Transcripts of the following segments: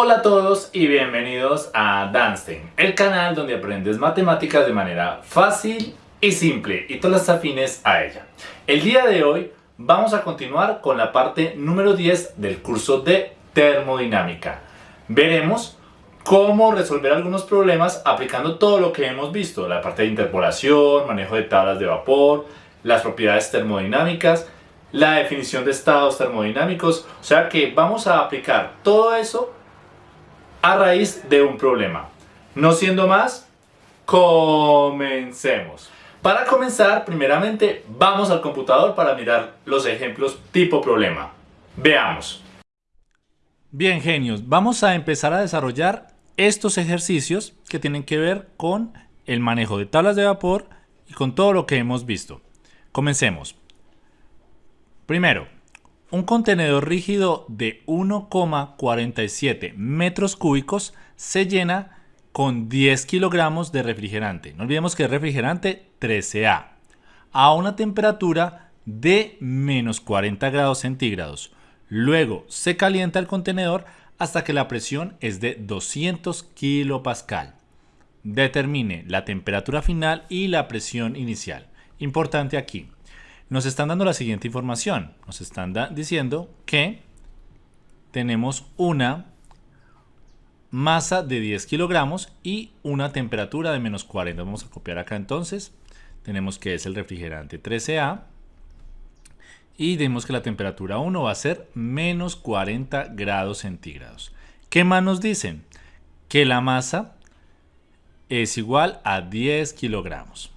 Hola a todos y bienvenidos a Danstein, el canal donde aprendes matemáticas de manera fácil y simple y todas las afines a ella. El día de hoy vamos a continuar con la parte número 10 del curso de termodinámica. Veremos cómo resolver algunos problemas aplicando todo lo que hemos visto, la parte de interpolación, manejo de tablas de vapor, las propiedades termodinámicas, la definición de estados termodinámicos, o sea que vamos a aplicar todo eso a raíz de un problema. No siendo más, comencemos. Para comenzar, primeramente vamos al computador para mirar los ejemplos tipo problema. Veamos. Bien genios, vamos a empezar a desarrollar estos ejercicios que tienen que ver con el manejo de tablas de vapor y con todo lo que hemos visto. Comencemos. Primero, un contenedor rígido de 1,47 metros cúbicos se llena con 10 kilogramos de refrigerante. No olvidemos que es refrigerante 13A a una temperatura de menos 40 grados centígrados. Luego se calienta el contenedor hasta que la presión es de 200 kilopascal. Determine la temperatura final y la presión inicial. Importante aquí. Nos están dando la siguiente información. Nos están diciendo que tenemos una masa de 10 kilogramos y una temperatura de menos 40. Vamos a copiar acá entonces. Tenemos que es el refrigerante 13A. Y vemos que la temperatura 1 va a ser menos 40 grados centígrados. ¿Qué más nos dicen? Que la masa es igual a 10 kilogramos.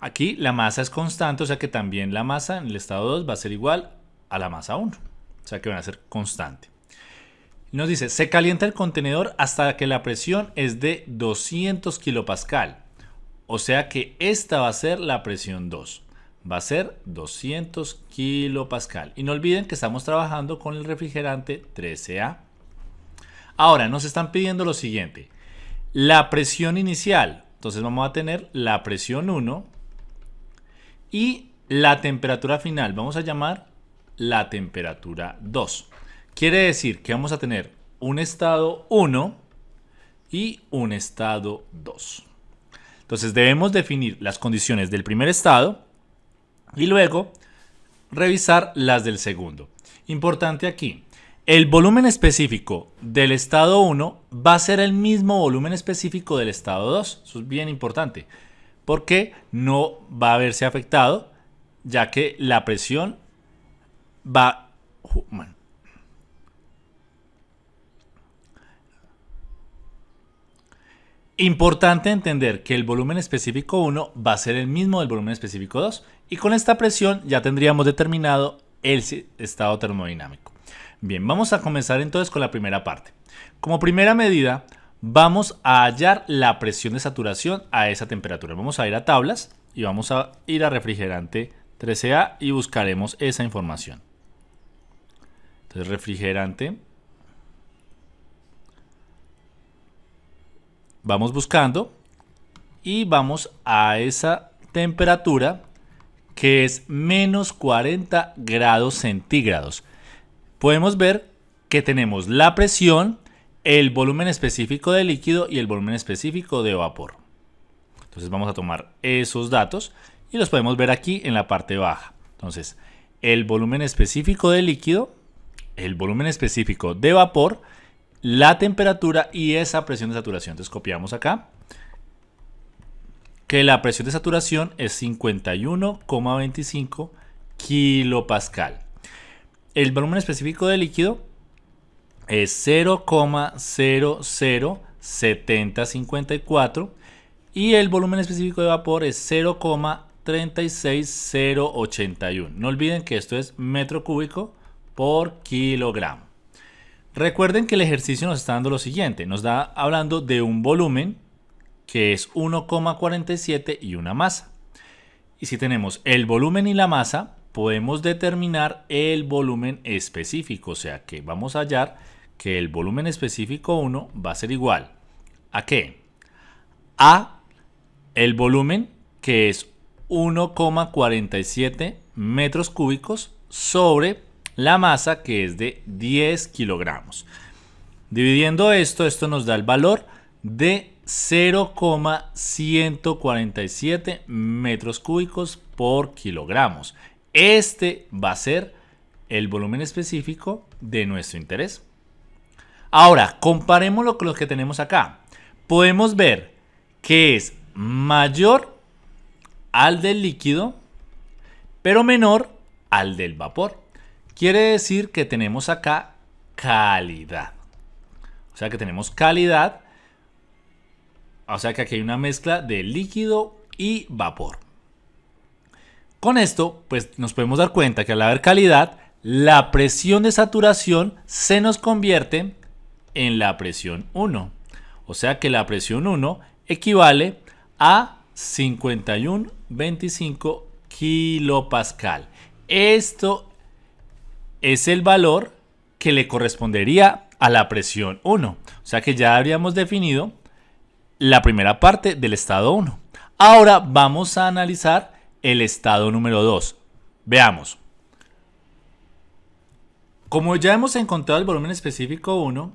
Aquí la masa es constante, o sea que también la masa en el estado 2 va a ser igual a la masa 1. O sea que van a ser constante. Nos dice, se calienta el contenedor hasta que la presión es de 200 kilopascal. O sea que esta va a ser la presión 2. Va a ser 200 kilopascal. Y no olviden que estamos trabajando con el refrigerante 13A. Ahora, nos están pidiendo lo siguiente. La presión inicial. Entonces vamos a tener la presión 1 y la temperatura final vamos a llamar la temperatura 2. Quiere decir que vamos a tener un estado 1 y un estado 2. Entonces debemos definir las condiciones del primer estado y luego revisar las del segundo. Importante aquí, el volumen específico del estado 1 va a ser el mismo volumen específico del estado 2. Eso es bien importante porque no va a verse afectado ya que la presión va... Importante entender que el volumen específico 1 va a ser el mismo del volumen específico 2 y con esta presión ya tendríamos determinado el estado termodinámico. Bien, vamos a comenzar entonces con la primera parte. Como primera medida, vamos a hallar la presión de saturación a esa temperatura. Vamos a ir a tablas y vamos a ir a refrigerante 13A y buscaremos esa información. Entonces refrigerante. Vamos buscando y vamos a esa temperatura que es menos 40 grados centígrados. Podemos ver que tenemos la presión el volumen específico de líquido y el volumen específico de vapor. Entonces vamos a tomar esos datos y los podemos ver aquí en la parte baja. Entonces, el volumen específico de líquido, el volumen específico de vapor, la temperatura y esa presión de saturación. Entonces copiamos acá que la presión de saturación es 51,25 kilopascal. El volumen específico de líquido es 0,007054 y el volumen específico de vapor es 0,36081. No olviden que esto es metro cúbico por kilogramo. Recuerden que el ejercicio nos está dando lo siguiente, nos da hablando de un volumen que es 1,47 y una masa. Y si tenemos el volumen y la masa, podemos determinar el volumen específico, o sea que vamos a hallar que el volumen específico 1 va a ser igual a qué? A el volumen que es 1,47 metros cúbicos sobre la masa que es de 10 kilogramos. Dividiendo esto, esto nos da el valor de 0,147 metros cúbicos por kilogramos. Este va a ser el volumen específico de nuestro interés. Ahora, comparémoslo con lo que tenemos acá. Podemos ver que es mayor al del líquido, pero menor al del vapor. Quiere decir que tenemos acá calidad. O sea que tenemos calidad. O sea que aquí hay una mezcla de líquido y vapor. Con esto, pues nos podemos dar cuenta que al haber calidad, la presión de saturación se nos convierte en la presión 1. O sea que la presión 1 equivale a 51.25 kilopascal. Esto es el valor que le correspondería a la presión 1. O sea que ya habríamos definido la primera parte del estado 1. Ahora vamos a analizar el estado número 2. Veamos. Como ya hemos encontrado el volumen específico 1,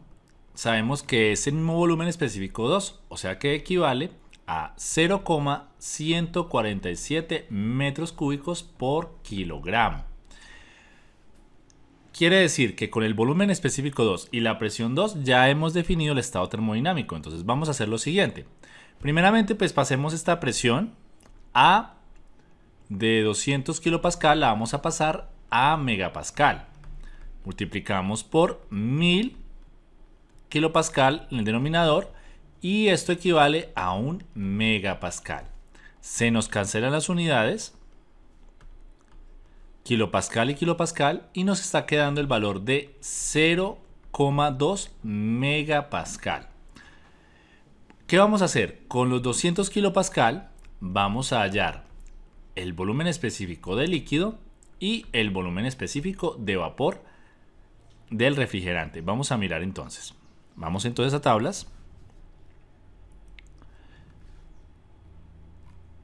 sabemos que es el mismo volumen específico 2, o sea que equivale a 0,147 metros cúbicos por kilogramo. Quiere decir que con el volumen específico 2 y la presión 2 ya hemos definido el estado termodinámico. Entonces vamos a hacer lo siguiente. Primeramente pues pasemos esta presión a de 200 kilopascal la vamos a pasar a megapascal multiplicamos por 1000 kilopascal en el denominador y esto equivale a un megapascal. Se nos cancelan las unidades, kilopascal y kilopascal, y nos está quedando el valor de 0,2 megapascal. ¿Qué vamos a hacer? Con los 200 kilopascal vamos a hallar el volumen específico de líquido y el volumen específico de vapor del refrigerante. Vamos a mirar entonces. Vamos entonces a tablas.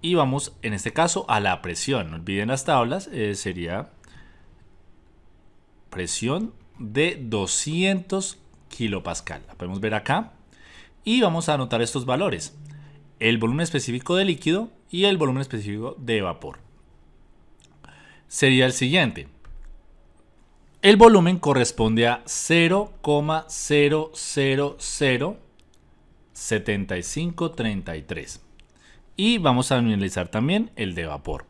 Y vamos en este caso a la presión. No olviden las tablas. Eh, sería presión de 200 kilopascal. La podemos ver acá. Y vamos a anotar estos valores. El volumen específico de líquido y el volumen específico de vapor. Sería el siguiente. El volumen corresponde a 0,0007533. Y vamos a analizar también el de vapor.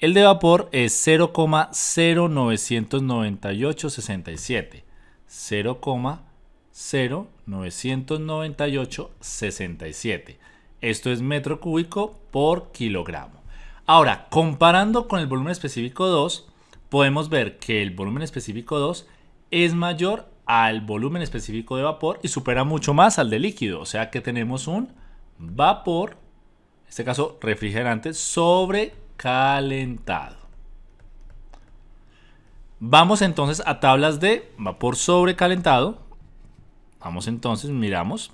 El de vapor es 0,099867. 0,099867. Esto es metro cúbico por kilogramo. Ahora, comparando con el volumen específico 2, podemos ver que el volumen específico 2 es mayor al volumen específico de vapor y supera mucho más al de líquido. O sea que tenemos un vapor, en este caso refrigerante, sobrecalentado. Vamos entonces a tablas de vapor sobrecalentado. Vamos entonces, miramos.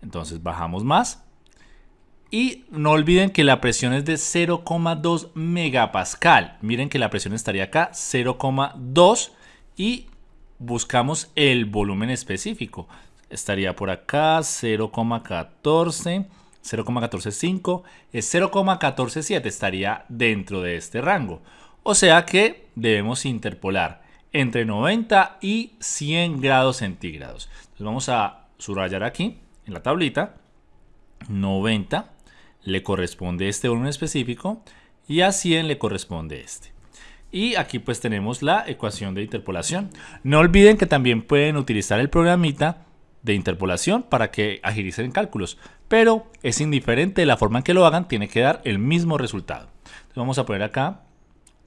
Entonces bajamos más. Y no olviden que la presión es de 0,2 megapascal. Miren que la presión estaría acá, 0,2 y buscamos el volumen específico. Estaría por acá 0,14, 0,145, es 0,147, estaría dentro de este rango. O sea que debemos interpolar entre 90 y 100 grados centígrados. Entonces vamos a subrayar aquí en la tablita 90 le corresponde este volumen específico y a 100 le corresponde este. Y aquí pues tenemos la ecuación de interpolación. No olviden que también pueden utilizar el programita de interpolación para que agilicen cálculos, pero es indiferente de la forma en que lo hagan, tiene que dar el mismo resultado. Entonces vamos a poner acá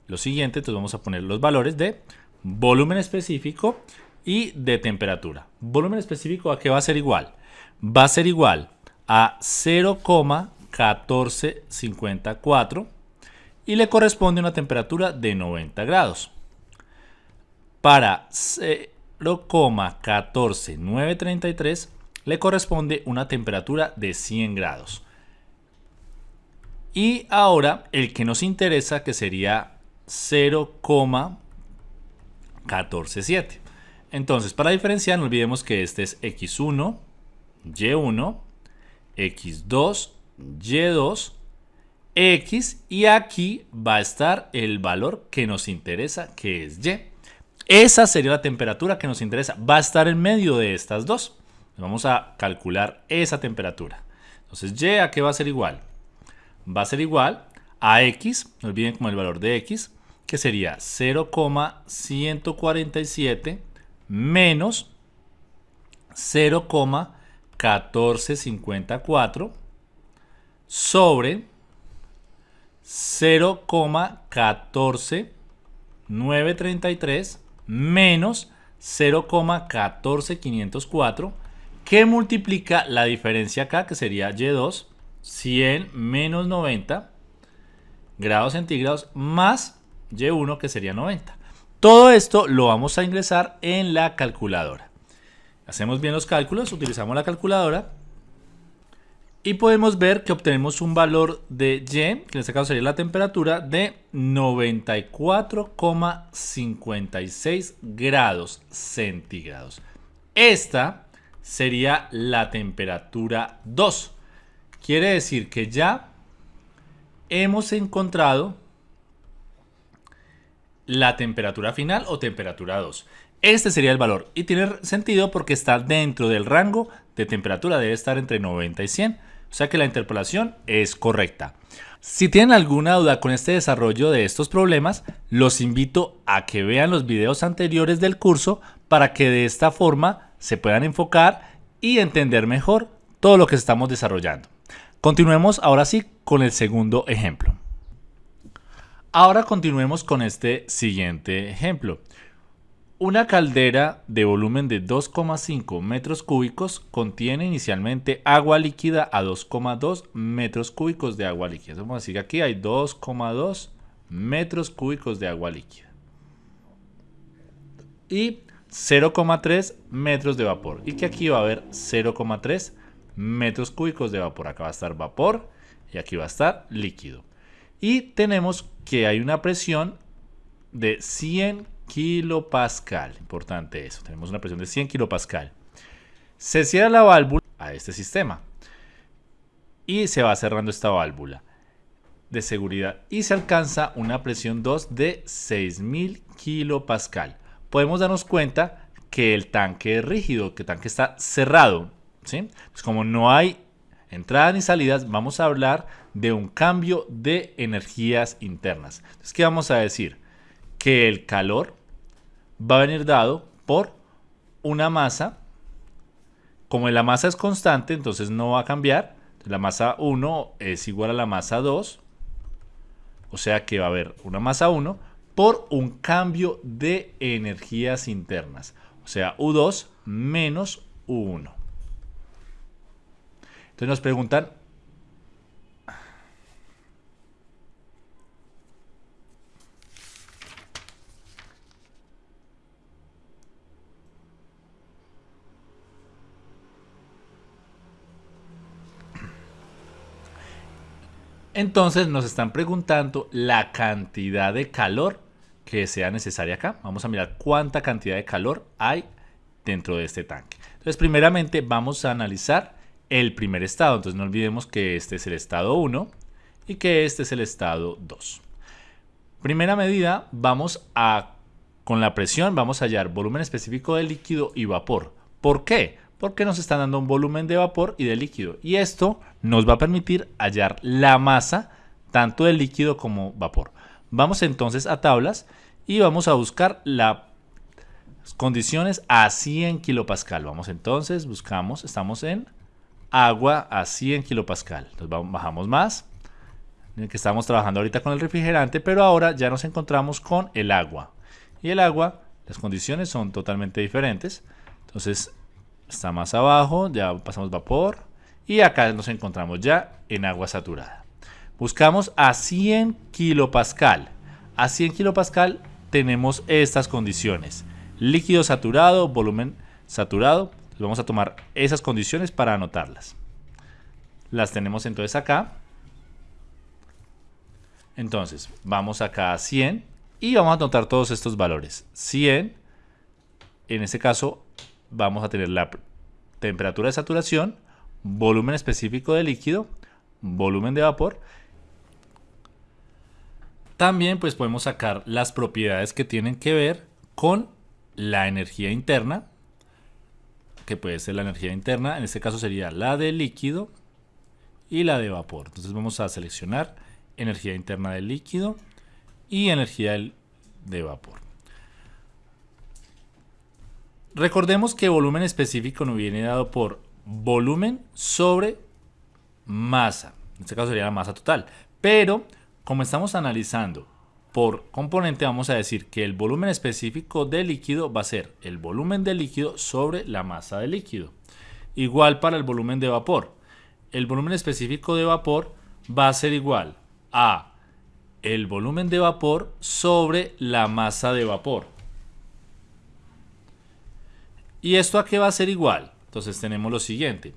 lo siguiente, entonces vamos a poner los valores de volumen específico y de temperatura. Volumen específico a qué va a ser igual? Va a ser igual a 0, 1454 y le corresponde una temperatura de 90 grados. Para 0,14933 le corresponde una temperatura de 100 grados. Y ahora el que nos interesa que sería 0,147. Entonces, para diferenciar, no olvidemos que este es x1, y1, x2, y2, x y aquí va a estar el valor que nos interesa, que es y. Esa sería la temperatura que nos interesa. Va a estar en medio de estas dos. Vamos a calcular esa temperatura. Entonces, y a qué va a ser igual? Va a ser igual a x, no olviden como el valor de x, que sería 0,147 menos 0,1454 sobre 0,14933 menos 0,14504 que multiplica la diferencia acá que sería Y2 100 menos 90 grados centígrados más Y1 que sería 90. Todo esto lo vamos a ingresar en la calculadora. Hacemos bien los cálculos, utilizamos la calculadora y podemos ver que obtenemos un valor de Y, que en este caso sería la temperatura, de 94,56 grados centígrados. Esta sería la temperatura 2. Quiere decir que ya hemos encontrado la temperatura final o temperatura 2. Este sería el valor y tiene sentido porque está dentro del rango de temperatura, debe estar entre 90 y 100. O sea que la interpolación es correcta. Si tienen alguna duda con este desarrollo de estos problemas, los invito a que vean los videos anteriores del curso para que de esta forma se puedan enfocar y entender mejor todo lo que estamos desarrollando. Continuemos ahora sí con el segundo ejemplo. Ahora continuemos con este siguiente ejemplo. Una caldera de volumen de 2,5 metros cúbicos contiene inicialmente agua líquida a 2,2 metros cúbicos de agua líquida. Vamos a decir que aquí hay 2,2 metros cúbicos de agua líquida. Y 0,3 metros de vapor. Y que aquí va a haber 0,3 metros cúbicos de vapor. Acá va a estar vapor y aquí va a estar líquido. Y tenemos que hay una presión de 100 kilopascal. Importante eso. Tenemos una presión de 100 kilopascal. Se cierra la válvula a este sistema. Y se va cerrando esta válvula de seguridad. Y se alcanza una presión 2 de 6000 kilopascal. Podemos darnos cuenta que el tanque es rígido, que el tanque está cerrado. ¿sí? Pues como no hay entradas ni salidas, vamos a hablar de un cambio de energías internas. Entonces, ¿qué vamos a decir? Que el calor va a venir dado por una masa. Como la masa es constante, entonces no va a cambiar. La masa 1 es igual a la masa 2. O sea que va a haber una masa 1 por un cambio de energías internas. O sea, U2 menos U1. Entonces nos preguntan, Entonces nos están preguntando la cantidad de calor que sea necesaria acá. Vamos a mirar cuánta cantidad de calor hay dentro de este tanque. Entonces, primeramente vamos a analizar el primer estado. Entonces, no olvidemos que este es el estado 1 y que este es el estado 2. Primera medida, vamos a, con la presión, vamos a hallar volumen específico de líquido y vapor. ¿Por qué? Porque nos están dando un volumen de vapor y de líquido. Y esto nos va a permitir hallar la masa tanto del líquido como vapor. Vamos entonces a tablas y vamos a buscar las condiciones a 100 kilopascal. Vamos entonces, buscamos, estamos en agua a 100 kilopascal. Entonces bajamos más, en el que estamos trabajando ahorita con el refrigerante, pero ahora ya nos encontramos con el agua. Y el agua, las condiciones son totalmente diferentes. Entonces está más abajo, ya pasamos vapor y acá nos encontramos ya en agua saturada. Buscamos a 100 kilopascal. A 100 kilopascal tenemos estas condiciones. Líquido saturado, volumen saturado. vamos a tomar esas condiciones para anotarlas. Las tenemos entonces acá. Entonces, vamos acá a 100 y vamos a anotar todos estos valores. 100 en este caso vamos a tener la temperatura de saturación, volumen específico de líquido, volumen de vapor. También pues podemos sacar las propiedades que tienen que ver con la energía interna, que puede ser la energía interna, en este caso sería la de líquido y la de vapor. Entonces vamos a seleccionar energía interna del líquido y energía de vapor. Recordemos que volumen específico nos viene dado por volumen sobre masa. En este caso sería la masa total. Pero como estamos analizando por componente, vamos a decir que el volumen específico del líquido va a ser el volumen del líquido sobre la masa del líquido. Igual para el volumen de vapor. El volumen específico de vapor va a ser igual a el volumen de vapor sobre la masa de vapor. ¿Y esto a qué va a ser igual? Entonces tenemos lo siguiente.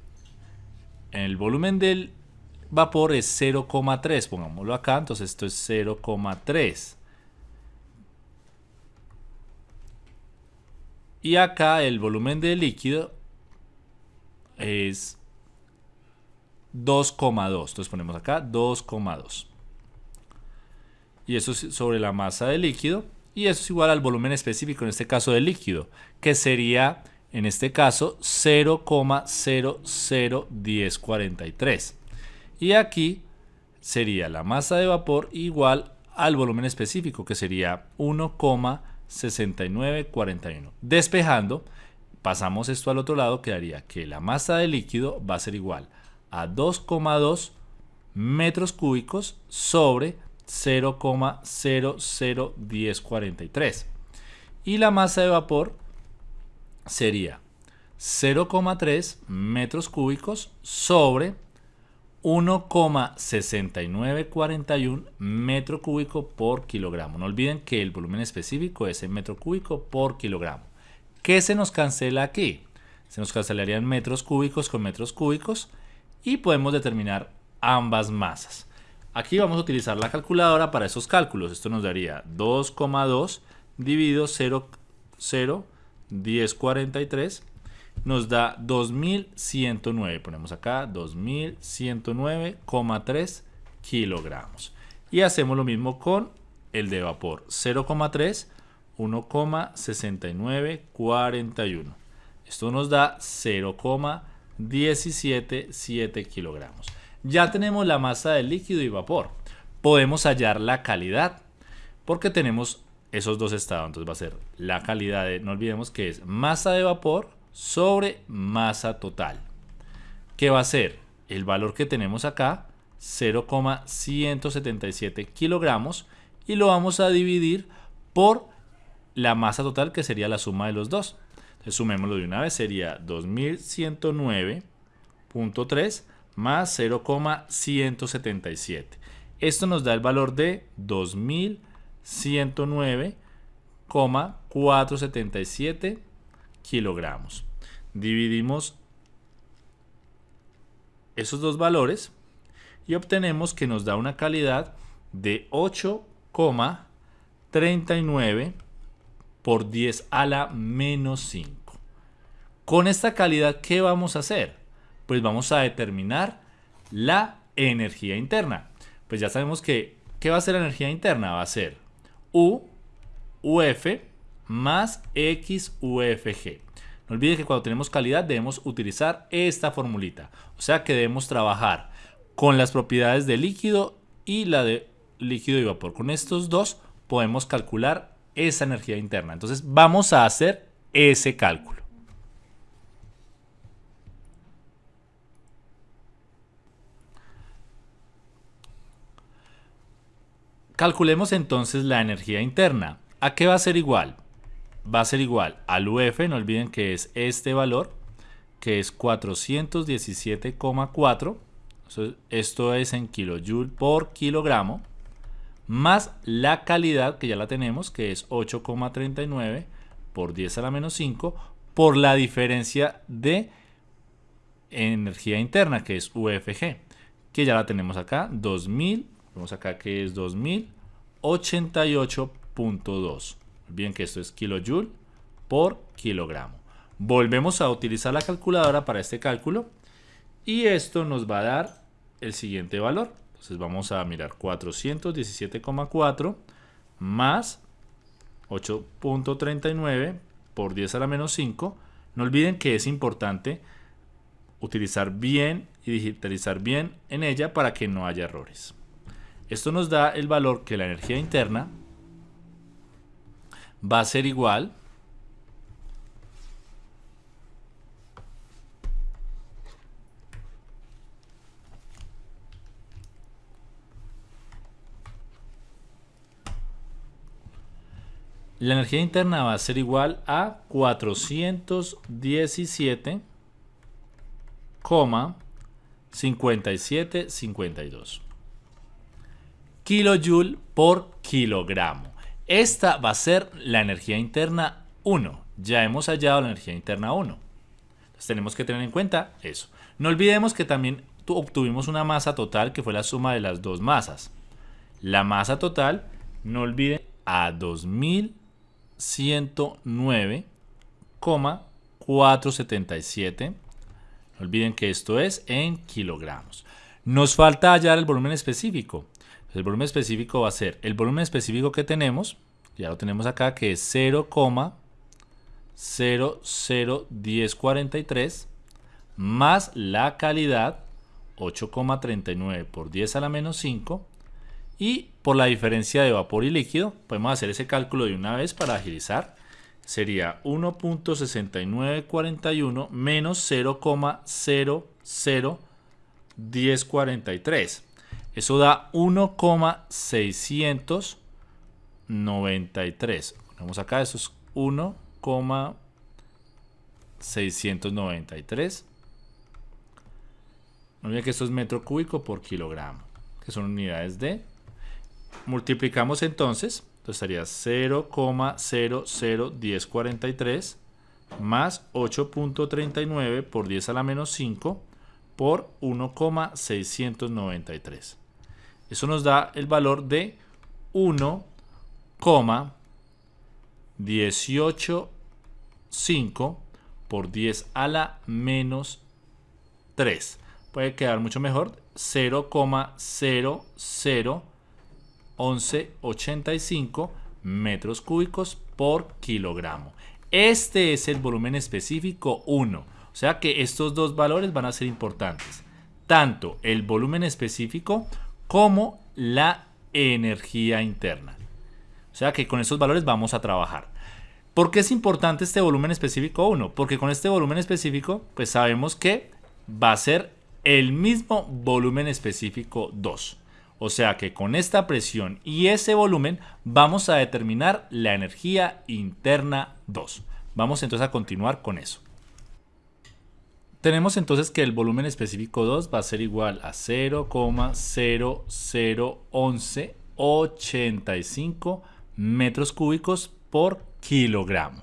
El volumen del vapor es 0,3. Pongámoslo acá. Entonces esto es 0,3. Y acá el volumen del líquido es 2,2. Entonces ponemos acá 2,2. Y eso es sobre la masa del líquido. Y eso es igual al volumen específico, en este caso del líquido, que sería, en este caso, 0,001043. Y aquí sería la masa de vapor igual al volumen específico, que sería 1,6941. Despejando, pasamos esto al otro lado, quedaría que la masa de líquido va a ser igual a 2,2 metros cúbicos sobre 0,001043. Y la masa de vapor sería 0,3 metros cúbicos sobre 1,6941 metro cúbico por kilogramo. No olviden que el volumen específico es en metro cúbico por kilogramo. ¿Qué se nos cancela aquí? Se nos cancelarían metros cúbicos con metros cúbicos y podemos determinar ambas masas. Aquí vamos a utilizar la calculadora para esos cálculos. Esto nos daría 2,2 dividido 0,01043 nos da 2109. Ponemos acá 2109,3 kilogramos. Y hacemos lo mismo con el de vapor. 0,3, 1,6941. Esto nos da 0,177 kilogramos. Ya tenemos la masa del líquido y vapor. Podemos hallar la calidad porque tenemos esos dos estados. Entonces va a ser la calidad de, no olvidemos que es masa de vapor sobre masa total. ¿Qué va a ser? El valor que tenemos acá, 0,177 kilogramos, y lo vamos a dividir por la masa total que sería la suma de los dos. Entonces sumémoslo de una vez, sería 2109.3 más 0,177. Esto nos da el valor de 2109,477 kilogramos. Dividimos esos dos valores y obtenemos que nos da una calidad de 8,39 por 10 a la menos 5. Con esta calidad, ¿qué vamos a hacer? pues vamos a determinar la energía interna. Pues ya sabemos que, ¿qué va a ser la energía interna? Va a ser U, UF más X, UFG. No olviden que cuando tenemos calidad debemos utilizar esta formulita. O sea que debemos trabajar con las propiedades de líquido y la de líquido y vapor. Con estos dos podemos calcular esa energía interna. Entonces vamos a hacer ese cálculo. Calculemos entonces la energía interna. ¿A qué va a ser igual? Va a ser igual al UF, no olviden que es este valor, que es 417,4. Esto es en kilojoule por kilogramo, más la calidad, que ya la tenemos, que es 8,39 por 10 a la menos 5, por la diferencia de energía interna, que es UFG, que ya la tenemos acá, 2000 Vemos acá que es 2088.2. Bien que esto es kilojoule por kilogramo. Volvemos a utilizar la calculadora para este cálculo y esto nos va a dar el siguiente valor. Entonces vamos a mirar 417,4 más 8.39 por 10 a la menos 5. No olviden que es importante utilizar bien y digitalizar bien en ella para que no haya errores. Esto nos da el valor que la energía interna va a ser igual La energía interna va a ser igual a 417,5752 kilojoule por kilogramo. Esta va a ser la energía interna 1. Ya hemos hallado la energía interna 1. Entonces tenemos que tener en cuenta eso. No olvidemos que también obtuvimos una masa total que fue la suma de las dos masas. La masa total, no olviden, a 2000 109,477. No olviden que esto es en kilogramos. Nos falta hallar el volumen específico. El volumen específico va a ser el volumen específico que tenemos, ya lo tenemos acá, que es 0,001043 más la calidad 8,39 por 10 a la menos 5 y por la diferencia de vapor y líquido, podemos hacer ese cálculo de una vez para agilizar. Sería 1.6941 menos 0,001043. Eso da 1,693. Ponemos acá, eso es 1,693. No olviden que esto es metro cúbico por kilogramo, que son unidades de Multiplicamos entonces, entonces estaría 0,001043 más 8.39 por 10 a la menos 5 por 1,693. Eso nos da el valor de 1,185 por 10 a la menos 3. Puede quedar mucho mejor 0,00 1185 metros cúbicos por kilogramo. Este es el volumen específico 1. O sea que estos dos valores van a ser importantes. Tanto el volumen específico como la energía interna. O sea que con estos valores vamos a trabajar. ¿Por qué es importante este volumen específico 1? Porque con este volumen específico pues sabemos que va a ser el mismo volumen específico 2. O sea que con esta presión y ese volumen vamos a determinar la energía interna 2. Vamos entonces a continuar con eso. Tenemos entonces que el volumen específico 2 va a ser igual a 0,001185 metros cúbicos por kilogramo.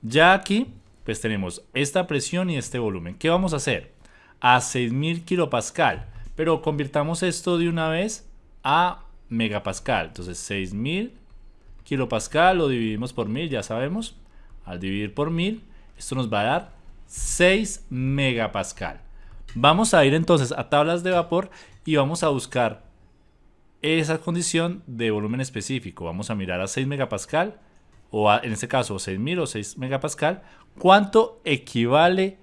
Ya aquí pues tenemos esta presión y este volumen. ¿Qué vamos a hacer? A 6000 kilopascal pero convirtamos esto de una vez a megapascal. Entonces 6000 kilopascal lo dividimos por 1000, ya sabemos. Al dividir por 1000, esto nos va a dar 6 megapascal. Vamos a ir entonces a tablas de vapor y vamos a buscar esa condición de volumen específico. Vamos a mirar a 6 megapascal o en este caso 6000 o 6 megapascal. ¿Cuánto equivale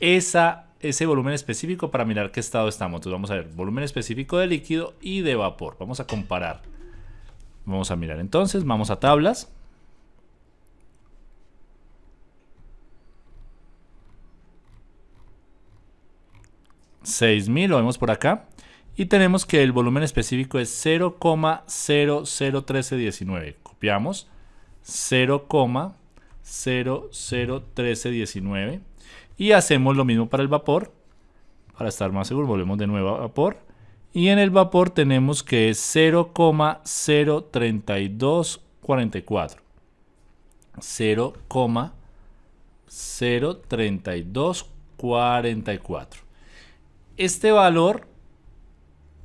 esa ese volumen específico para mirar qué estado estamos. Entonces vamos a ver volumen específico de líquido y de vapor. Vamos a comparar. Vamos a mirar entonces, vamos a tablas. $6,000, lo vemos por acá. Y tenemos que el volumen específico es 0,001319. Copiamos 0,001319 y hacemos lo mismo para el vapor. Para estar más seguro, volvemos de nuevo a vapor. Y en el vapor tenemos que es 0,03244. 0,03244. Este valor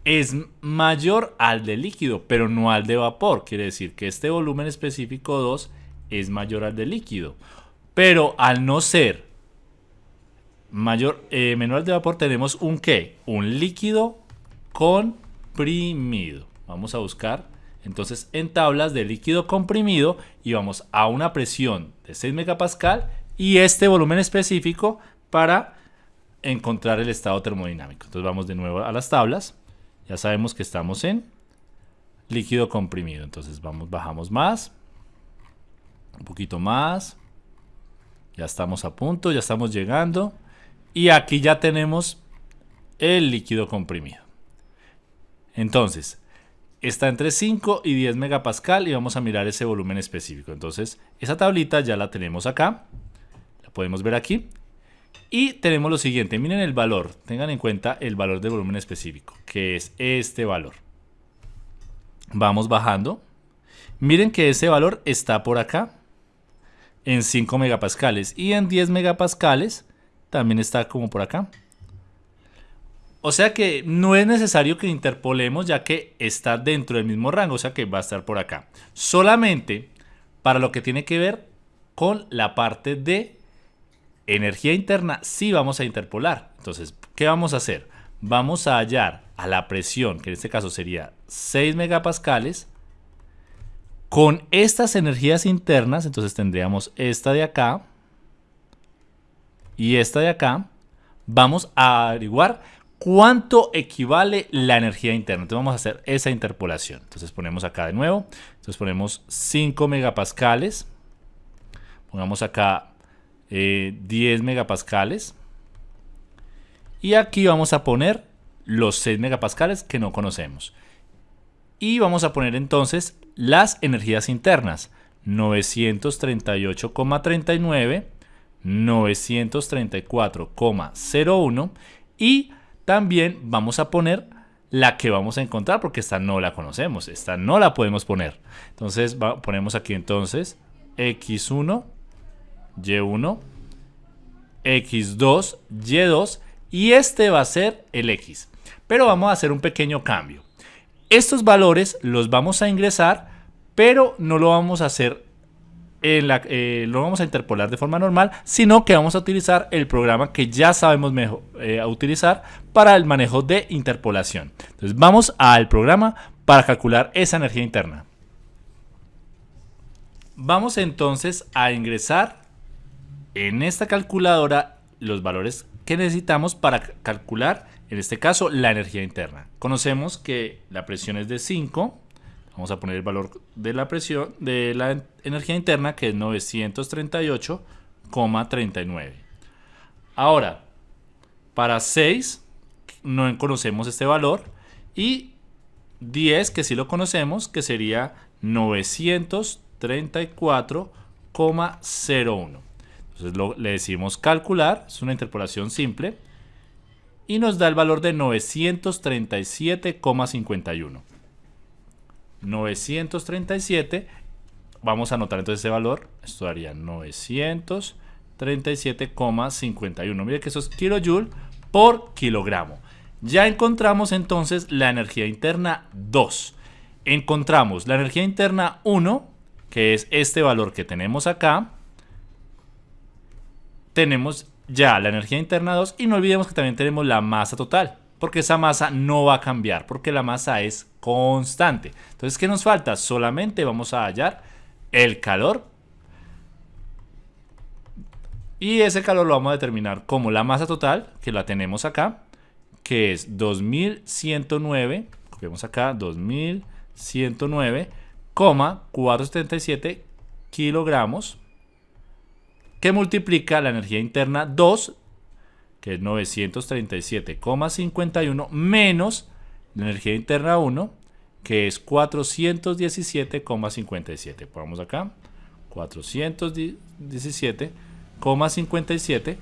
es mayor al de líquido, pero no al de vapor. Quiere decir que este volumen específico 2 es mayor al del líquido. Pero al no ser mayor, eh, menor al de vapor, tenemos un qué? Un líquido comprimido. Vamos a buscar entonces en tablas de líquido comprimido y vamos a una presión de 6 megapascal y este volumen específico para encontrar el estado termodinámico. Entonces vamos de nuevo a las tablas. Ya sabemos que estamos en líquido comprimido. Entonces vamos, bajamos más. Un poquito más. Ya estamos a punto, ya estamos llegando. Y aquí ya tenemos el líquido comprimido. Entonces, está entre 5 y 10 megapascal y vamos a mirar ese volumen específico. Entonces, esa tablita ya la tenemos acá. La podemos ver aquí. Y tenemos lo siguiente, miren el valor, tengan en cuenta el valor del volumen específico, que es este valor. Vamos bajando. Miren que ese valor está por acá, en 5 megapascales. Y en 10 megapascales también está como por acá. O sea que no es necesario que interpolemos ya que está dentro del mismo rango, o sea que va a estar por acá. Solamente para lo que tiene que ver con la parte de energía interna sí vamos a interpolar. Entonces, ¿qué vamos a hacer? Vamos a hallar a la presión, que en este caso sería 6 megapascales, con estas energías internas, entonces tendríamos esta de acá y esta de acá, vamos a averiguar cuánto equivale la energía interna. Entonces vamos a hacer esa interpolación. Entonces ponemos acá de nuevo, entonces ponemos 5 megapascales, pongamos acá 10 eh, megapascales. Y aquí vamos a poner los 6 megapascales que no conocemos. Y vamos a poner entonces las energías internas. 938,39, 934,01 y también vamos a poner la que vamos a encontrar porque esta no la conocemos, esta no la podemos poner. Entonces ponemos aquí entonces x1 y1, X2, Y2 y este va a ser el X. Pero vamos a hacer un pequeño cambio. Estos valores los vamos a ingresar, pero no lo vamos a hacer en la, eh, lo vamos a interpolar de forma normal, sino que vamos a utilizar el programa que ya sabemos mejor, eh, utilizar para el manejo de interpolación. Entonces vamos al programa para calcular esa energía interna. Vamos entonces a ingresar en esta calculadora los valores que necesitamos para calcular, en este caso, la energía interna. Conocemos que la presión es de 5. Vamos a poner el valor de la presión de la energía interna que es 938,39. Ahora, para 6 no conocemos este valor y 10 que sí lo conocemos que sería 934,01. Entonces le decimos calcular, es una interpolación simple, y nos da el valor de 937,51. 937, vamos a anotar entonces ese valor, esto daría 937,51. Mire que eso es kilojoule por kilogramo. Ya encontramos entonces la energía interna 2. Encontramos la energía interna 1, que es este valor que tenemos acá, tenemos ya la energía interna 2 y no olvidemos que también tenemos la masa total, porque esa masa no va a cambiar, porque la masa es constante. Entonces, ¿qué nos falta? Solamente vamos a hallar el calor y ese calor lo vamos a determinar como la masa total, que la tenemos acá, que es 2109, copiamos acá, 2109,477 kilogramos que multiplica la energía interna 2, que es 937,51, menos la energía interna 1, que es 417,57. Ponemos acá 417,57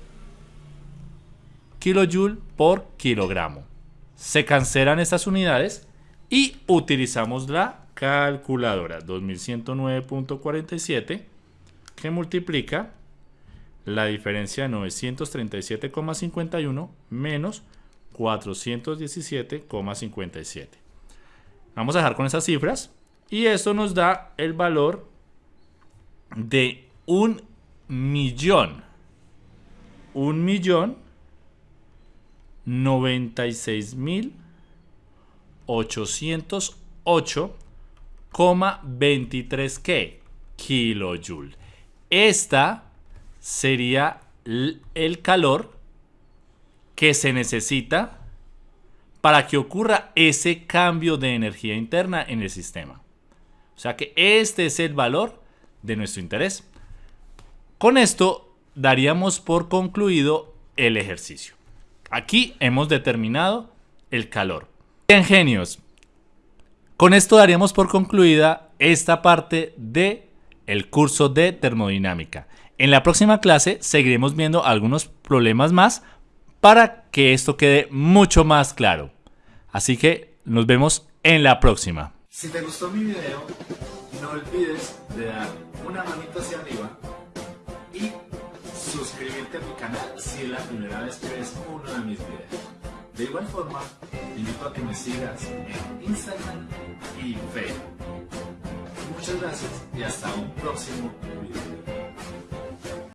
kilojoule por kilogramo. Se cancelan estas unidades y utilizamos la calculadora 2109.47 que multiplica la diferencia de 937,51 menos 417,57. Vamos a dejar con esas cifras y esto nos da el valor de un millón, un millón, 96 mil 808,23 ¿qué? kilojoule. Esta sería el calor que se necesita para que ocurra ese cambio de energía interna en el sistema. O sea que este es el valor de nuestro interés. Con esto daríamos por concluido el ejercicio. Aquí hemos determinado el calor. Bien, genios. Con esto daríamos por concluida esta parte de el curso de termodinámica. En la próxima clase seguiremos viendo algunos problemas más para que esto quede mucho más claro. Así que nos vemos en la próxima. Si te gustó mi video, no olvides de dar una manita hacia arriba y suscribirte a mi canal si es la primera vez que ves uno de mis videos. De igual forma, te invito a que me sigas en Instagram y Facebook. Muchas gracias y hasta un próximo video.